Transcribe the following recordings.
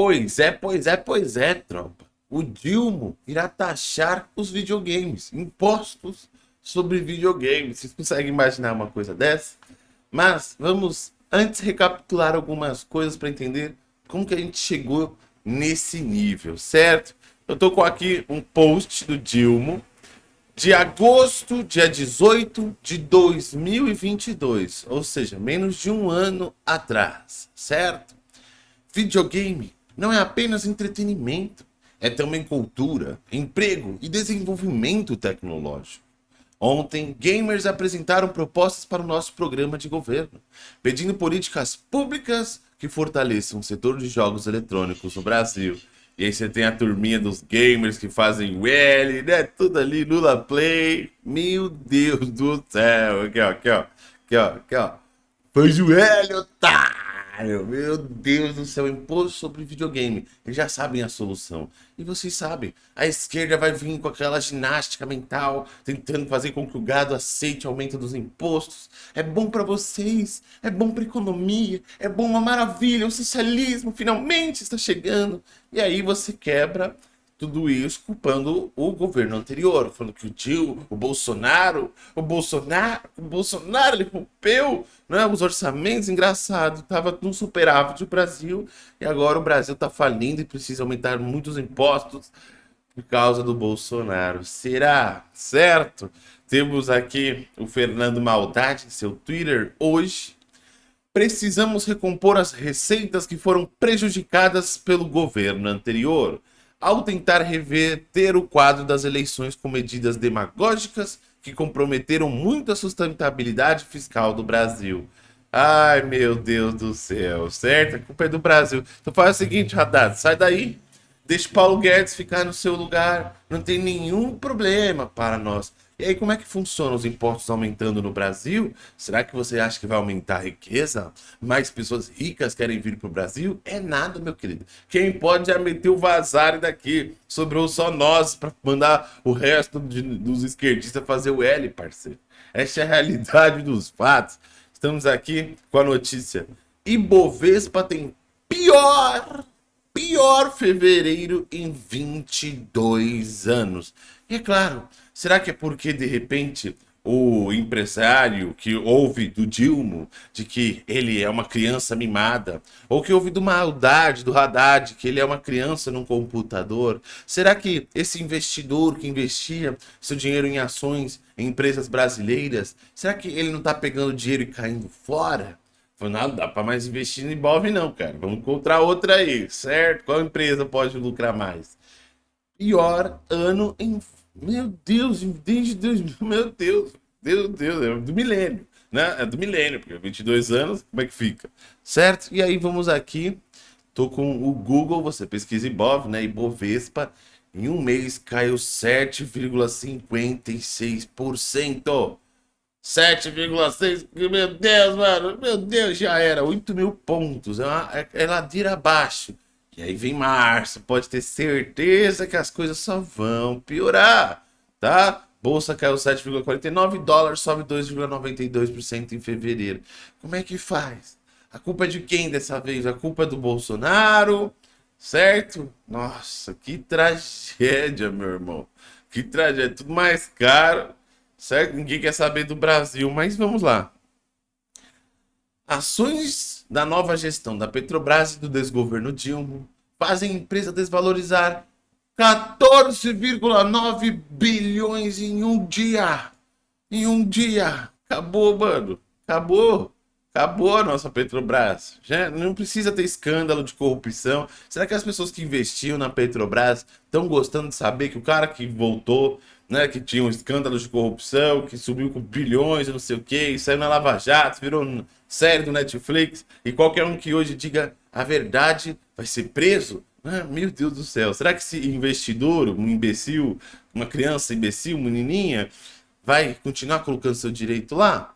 Pois é, pois é, pois é, tropa. O Dilma irá taxar os videogames, impostos sobre videogames. Vocês conseguem imaginar uma coisa dessa? Mas vamos antes recapitular algumas coisas para entender como que a gente chegou nesse nível, certo? Eu tô com aqui um post do Dilma de agosto, dia 18 de 2022, ou seja, menos de um ano atrás, certo? Videogame não é apenas entretenimento, é também cultura, emprego e desenvolvimento tecnológico. Ontem, gamers apresentaram propostas para o nosso programa de governo, pedindo políticas públicas que fortaleçam o setor de jogos eletrônicos no Brasil. E aí você tem a turminha dos gamers que fazem o L, né? Tudo ali, Lula Play. Meu Deus do céu. Aqui, ó, aqui, ó. Aqui, ó, aqui, ó. Faz o L, otário. Meu Deus do céu, imposto sobre videogame. Eles já sabem a solução. E vocês sabem, a esquerda vai vir com aquela ginástica mental, tentando fazer com que o gado aceite o aumento dos impostos. É bom para vocês, é bom para economia, é bom uma maravilha, o socialismo finalmente está chegando. E aí você quebra tudo isso culpando o governo anterior, falando que o Dil, o Bolsonaro, o Bolsonaro, o Bolsonaro, ele rompeu né, os orçamentos, engraçado, tava no superávit do Brasil, e agora o Brasil tá falindo e precisa aumentar muitos impostos por causa do Bolsonaro. Será? Certo? Temos aqui o Fernando Maldade, seu Twitter, hoje. Precisamos recompor as receitas que foram prejudicadas pelo governo anterior ao tentar reverter o quadro das eleições com medidas demagógicas que comprometeram muito a sustentabilidade fiscal do Brasil. Ai, meu Deus do céu, certo? A culpa é do Brasil. Então faz o seguinte, Haddad, sai daí, deixa Paulo Guedes ficar no seu lugar, não tem nenhum problema para nós. E aí, como é que funciona os impostos aumentando no Brasil? Será que você acha que vai aumentar a riqueza? Mais pessoas ricas querem vir para o Brasil? É nada, meu querido. Quem pode é meter o vazar daqui. Sobrou só nós para mandar o resto de, dos esquerdistas fazer o L, parceiro. Essa é a realidade dos fatos. Estamos aqui com a notícia. Ibovespa tem pior, pior fevereiro em 22 anos. E é claro, será que é porque de repente o empresário que ouve do Dilma de que ele é uma criança mimada, ou que ouve do maldade do Haddad que ele é uma criança num computador? Será que esse investidor que investia seu dinheiro em ações em empresas brasileiras, será que ele não está pegando dinheiro e caindo fora? Não dá para mais investir em Ibov não, cara. Vamos encontrar outra aí, certo? Qual empresa pode lucrar mais? Pior ano em meu Deus, desde 2000, meu Deus, Deus, Deus, é do milênio, né? É do milênio, porque 22 anos, como é que fica? Certo? E aí vamos aqui, tô com o Google, você pesquisa Ibov, né? Ibovespa, em um mês caiu 7,56%. 7,6, meu Deus, mano, meu Deus, já era, 8 mil pontos, é, uma, é, é ladeira abaixo. E aí vem março, pode ter certeza que as coisas só vão piorar, tá? Bolsa caiu 7,49, dólar sobe 2,92% em fevereiro. Como é que faz? A culpa é de quem dessa vez? A culpa é do Bolsonaro, certo? Nossa, que tragédia, meu irmão. Que tragédia, tudo mais caro, certo? Ninguém quer saber do Brasil, mas vamos lá. Ações da nova gestão da Petrobras e do desgoverno Dilma fazem a empresa desvalorizar 14,9 bilhões em um dia. Em um dia. Acabou, mano. Acabou. Acabou a nossa Petrobras. Já não precisa ter escândalo de corrupção. Será que as pessoas que investiam na Petrobras estão gostando de saber que o cara que voltou né, que tinha um escândalo de corrupção, que subiu com bilhões não sei o que, saiu na Lava Jato, virou série do Netflix, e qualquer um que hoje diga a verdade vai ser preso? Ah, meu Deus do céu, será que esse investidor, um imbecil, uma criança imbecil, menininha, vai continuar colocando seu direito lá?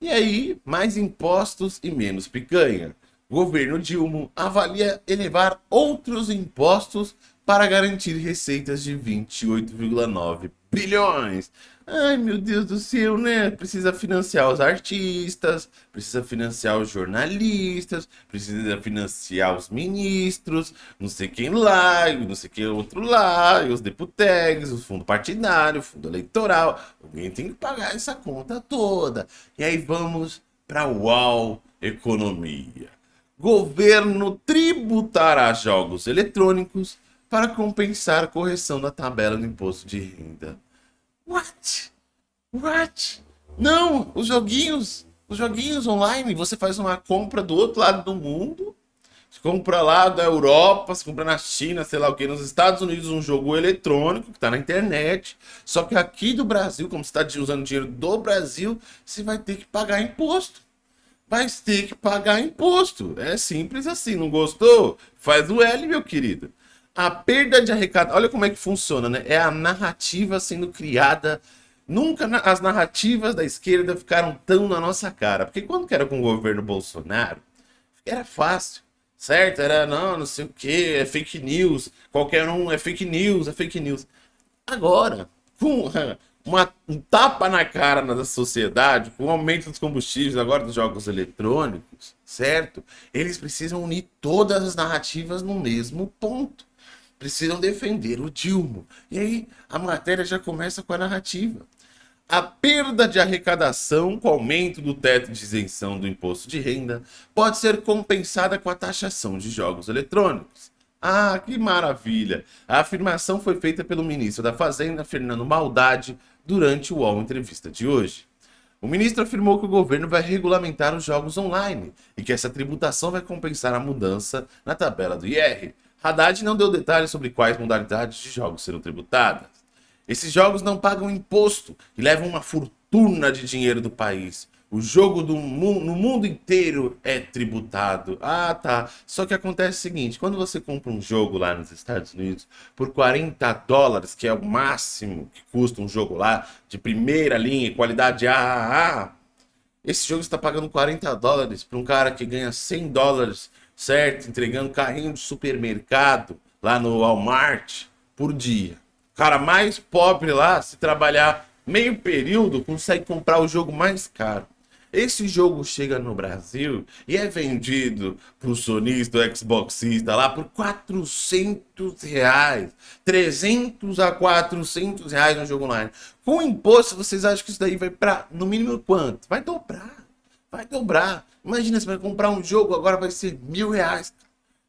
E aí, mais impostos e menos picanha. Governo Dilma avalia elevar outros impostos para garantir receitas de 28,9 bilhões. Ai, meu Deus do céu, né? Precisa financiar os artistas, precisa financiar os jornalistas, precisa financiar os ministros, não sei quem lá, não sei quem outro lá, os deputados, o fundo partidário, o fundo eleitoral. Alguém tem que pagar essa conta toda. E aí vamos para o UAU Economia. Governo tributará jogos eletrônicos para compensar a correção da tabela do imposto de renda. What? What? Não, os joguinhos, os joguinhos online, você faz uma compra do outro lado do mundo, você compra lá da Europa, você compra na China, sei lá o que, nos Estados Unidos um jogo eletrônico que está na internet, só que aqui do Brasil, como você está usando dinheiro do Brasil, você vai ter que pagar imposto. Vai ter que pagar imposto. É simples assim, não gostou? Faz o L, meu querido. A perda de arrecadação, olha como é que funciona, né? É a narrativa sendo criada. Nunca as narrativas da esquerda ficaram tão na nossa cara. Porque quando era com o governo Bolsonaro, era fácil, certo? Era, não, não sei o que, é fake news. Qualquer um é fake news, é fake news. Agora, com uma, um tapa na cara da sociedade, com o aumento dos combustíveis, agora dos jogos eletrônicos, certo? Eles precisam unir todas as narrativas no mesmo ponto precisam defender o Dilma. E aí a matéria já começa com a narrativa. A perda de arrecadação com o aumento do teto de isenção do imposto de renda pode ser compensada com a taxação de jogos eletrônicos. Ah, que maravilha! A afirmação foi feita pelo ministro da Fazenda, Fernando Maldade, durante o UOL Entrevista de hoje. O ministro afirmou que o governo vai regulamentar os jogos online e que essa tributação vai compensar a mudança na tabela do IR, Haddad não deu detalhes sobre quais modalidades de jogos serão tributadas. Esses jogos não pagam imposto e levam uma fortuna de dinheiro do país. O jogo do mu no mundo inteiro é tributado. Ah, tá. Só que acontece o seguinte, quando você compra um jogo lá nos Estados Unidos por 40 dólares, que é o máximo que custa um jogo lá, de primeira linha, qualidade AAA, esse jogo está pagando 40 dólares para um cara que ganha 100 dólares certo? Entregando carrinho de supermercado lá no Walmart por dia. O cara mais pobre lá, se trabalhar meio período, consegue comprar o jogo mais caro. Esse jogo chega no Brasil e é vendido para o sonista, o Xboxista lá por 400 reais. 300 a 400 reais no jogo online. Com imposto, vocês acham que isso daí vai para, no mínimo, quanto? Vai dobrar. Vai dobrar. Imagina, você vai comprar um jogo, agora vai ser mil reais.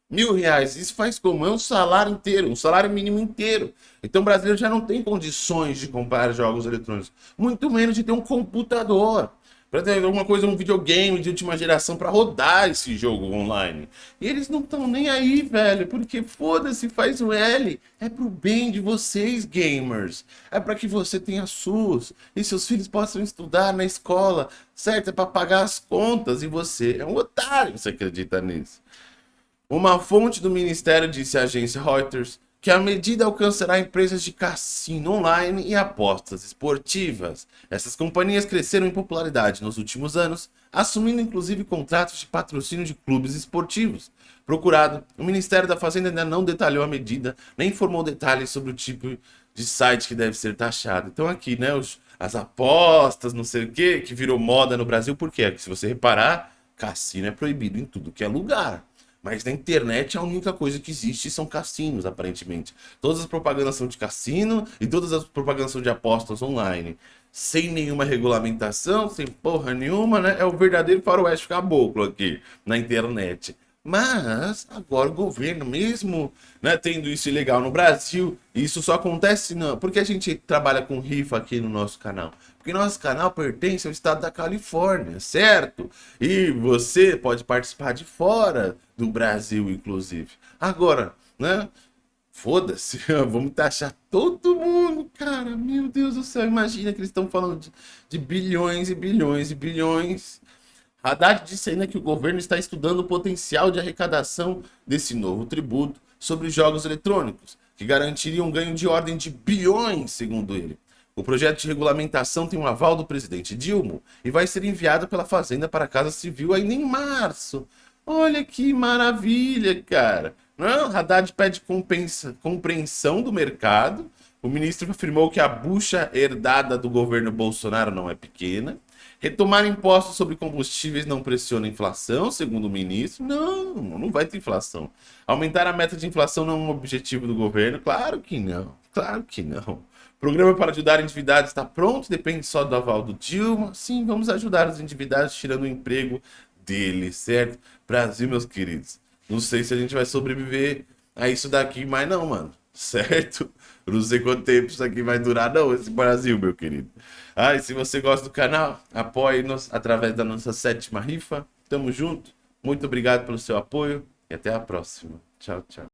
Mil reais. Isso faz como? É um salário inteiro, um salário mínimo inteiro. Então o brasileiro já não tem condições de comprar jogos eletrônicos. Muito menos de ter um computador para ter alguma coisa, um videogame de última geração para rodar esse jogo online. E eles não estão nem aí, velho, porque foda-se, faz o L. É pro bem de vocês, gamers. É para que você tenha SUS e seus filhos possam estudar na escola, certo? É para pagar as contas e você é um otário, você acredita nisso? Uma fonte do ministério disse à agência Reuters que a medida alcançará empresas de cassino online e apostas esportivas. Essas companhias cresceram em popularidade nos últimos anos, assumindo inclusive contratos de patrocínio de clubes esportivos. Procurado, o Ministério da Fazenda ainda não detalhou a medida, nem informou detalhes sobre o tipo de site que deve ser taxado. Então aqui, né, os, as apostas, não sei o que, que virou moda no Brasil, por quê? Porque se você reparar, cassino é proibido em tudo que é lugar. Mas na internet a única coisa que existe são cassinos, aparentemente. Todas as propagandas são de cassino e todas as propagandas são de apostas online. Sem nenhuma regulamentação, sem porra nenhuma, né? É o verdadeiro faroeste caboclo aqui na internet. Mas agora o governo, mesmo né, tendo isso ilegal no Brasil, isso só acontece não, porque a gente trabalha com rifa aqui no nosso canal. Porque nosso canal pertence ao estado da Califórnia, certo? E você pode participar de fora do Brasil, inclusive. Agora, né? Foda-se, vamos taxar todo mundo, cara. Meu Deus do céu, imagina que eles estão falando de, de bilhões e bilhões e bilhões Haddad disse ainda que o governo está estudando o potencial de arrecadação desse novo tributo sobre jogos eletrônicos, que garantiria um ganho de ordem de bilhões, segundo ele. O projeto de regulamentação tem um aval do presidente Dilma e vai ser enviado pela Fazenda para a Casa Civil ainda em março. Olha que maravilha, cara. Não, Haddad pede compensa, compreensão do mercado O ministro afirmou que a bucha herdada do governo Bolsonaro não é pequena. Retomar impostos sobre combustíveis não pressiona a inflação, segundo o ministro. Não, não vai ter inflação. Aumentar a meta de inflação não é um objetivo do governo? Claro que não, claro que não. Programa para ajudar endividados está pronto, depende só do aval do Dilma. Sim, vamos ajudar os endividados tirando o emprego deles, certo? Brasil, meus queridos. Não sei se a gente vai sobreviver a isso daqui, mas não, mano. Certo? não sei quanto tempo isso aqui vai durar, não, esse Brasil, meu querido. Ah, e se você gosta do canal, apoie-nos através da nossa sétima rifa. Tamo junto. Muito obrigado pelo seu apoio e até a próxima. Tchau, tchau.